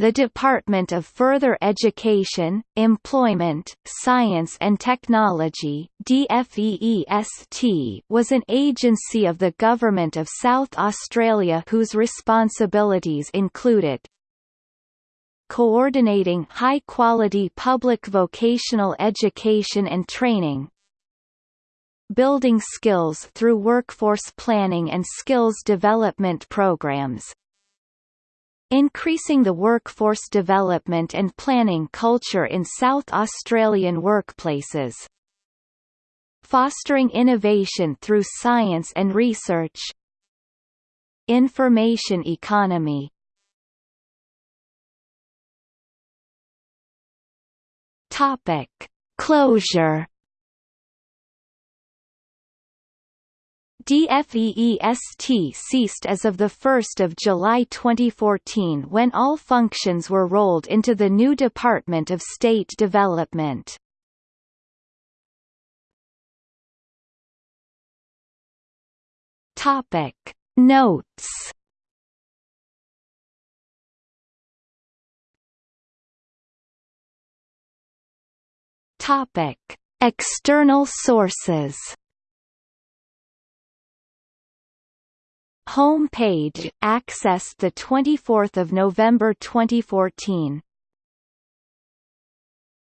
the Department of Further Education, Employment, Science and Technology was an agency of the Government of South Australia whose responsibilities included coordinating high-quality public vocational education and training, building skills through workforce planning and skills development programs, increasing the workforce development and planning culture in South Australian workplaces, fostering innovation through science and research, information economy, Topic: Closure DFEEST ceased as of 1 July 2014 when all functions were rolled into the new Department of State Development. Notes External sources Home page, accessed 24 November 2014